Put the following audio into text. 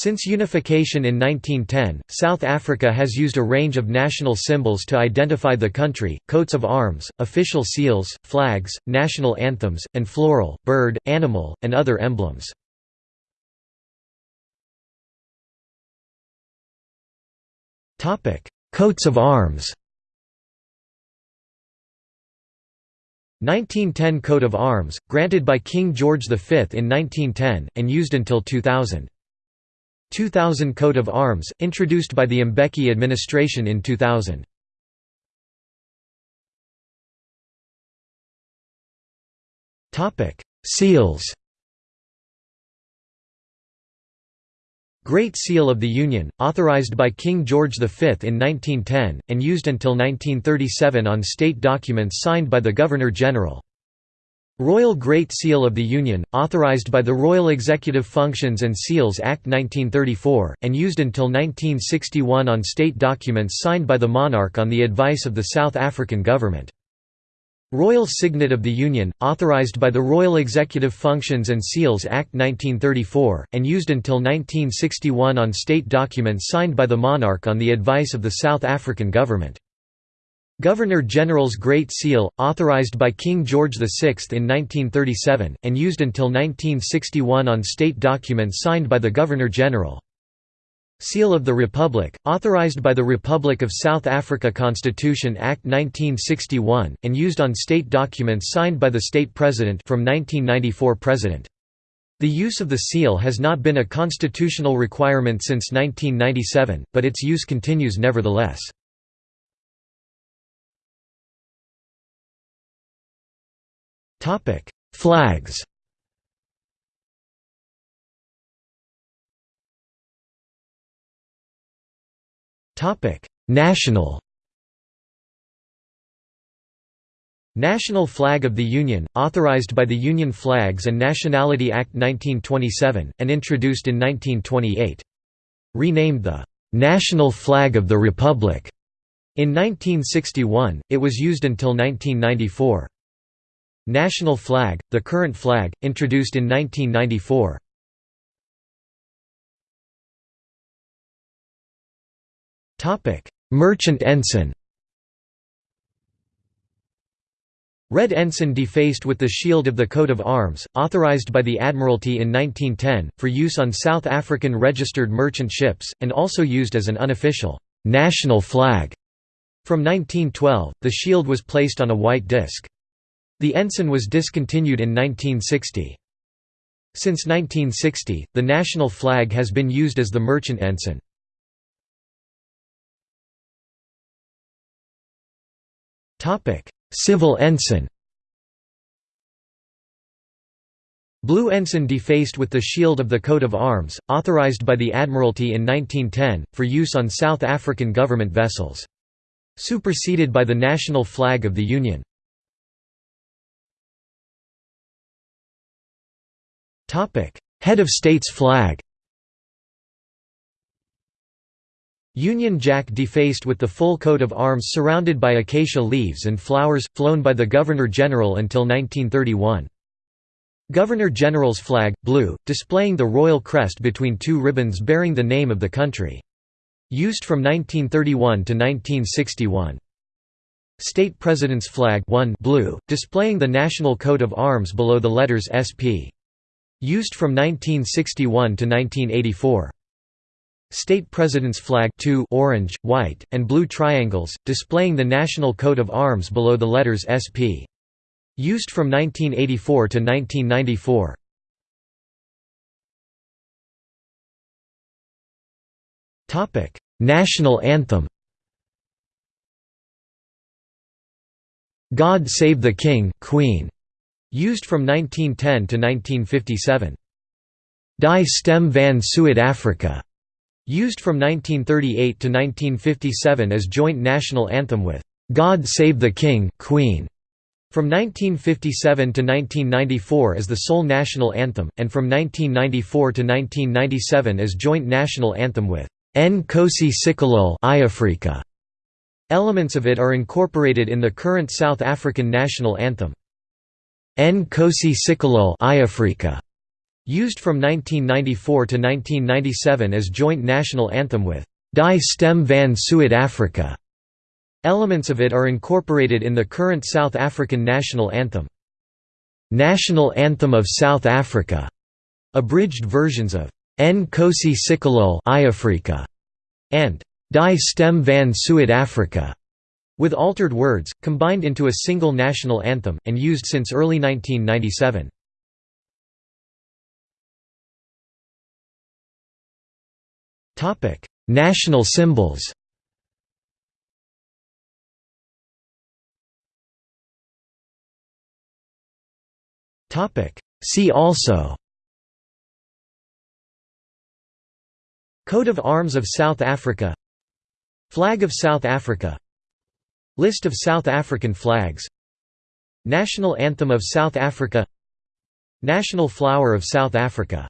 Since unification in 1910, South Africa has used a range of national symbols to identify the country, coats of arms, official seals, flags, national anthems, and floral, bird, animal, and other emblems. Coats of arms 1910 Coat of Arms, granted by King George V in 1910, and used until 2000. 2000 Coat of Arms, introduced by the Mbeki administration in 2000. Seals Great Seal of the Union, authorized by King George V in 1910, and used until 1937 on state documents signed by the Governor-General. Royal Great Seal of the Union, authorized by the Royal Executive Functions and Seals Act 1934, and used until 1961 on state documents signed by the monarch on the advice of the South African government. Royal Signet of the Union, authorized by the Royal Executive Functions and Seals Act 1934, and used until 1961 on state documents signed by the monarch on the advice of the South African government. Governor-General's Great Seal, authorized by King George VI in 1937, and used until 1961 on state documents signed by the Governor-General. Seal of the Republic, authorized by the Republic of South Africa Constitution Act 1961, and used on state documents signed by the state president from 1994 president. The use of the seal has not been a constitutional requirement since 1997, but its use continues nevertheless. Topic: Flags. Topic: National. National Flag of the Union, authorized by the Union Flags and Nationality Act 1927, and introduced in 1928. Renamed the "'National Flag of the Republic' in 1961, it was used until 1994. National flag, the current flag, introduced in 1994. Merchant ensign Red ensign defaced with the shield of the coat of arms, authorized by the Admiralty in 1910, for use on South African registered merchant ships, and also used as an unofficial national flag. From 1912, the shield was placed on a white disc. The ensign was discontinued in 1960. Since 1960, the national flag has been used as the merchant ensign. Civil ensign Blue ensign defaced with the shield of the coat of arms, authorized by the Admiralty in 1910, for use on South African government vessels. Superseded by the national flag of the Union. Head of state's flag Union Jack defaced with the full coat of arms surrounded by acacia leaves and flowers, flown by the Governor-General until 1931. Governor-General's flag, blue, displaying the royal crest between two ribbons bearing the name of the country. Used from 1931 to 1961. State President's flag 1 blue, displaying the national coat of arms below the letters SP. Used from 1961 to 1984. State President's flag 2 orange, white, and blue triangles, displaying the national coat of arms below the letters SP. Used from 1984 to 1994. National anthem God Save the King, Queen Used from 1910 to 1957. Die Stem van Suid-Afrika. Used from 1938 to 1957 as joint national anthem with God Save the King, Queen. From 1957 to 1994 as the sole national anthem, and from 1994 to 1997 as joint national anthem with Nkosi iAfrika. Elements of it are incorporated in the current South African national anthem. Nkosi Sikelel iAfrika, Used from 1994 to 1997 as joint national anthem with Die Stem van Suid-Afrika. Elements of it are incorporated in the current South African national anthem. National Anthem of South Africa, abridged versions of Nkosi Sikelel iAfrika and Die Stem van Suid-Afrika, with altered words, combined into a single national anthem, and used since early 1997. Topic: National symbols. See also. Coat of Arms of South Africa Flag of South Africa List of South African flags. National Anthem of South Africa. National Flower of South Africa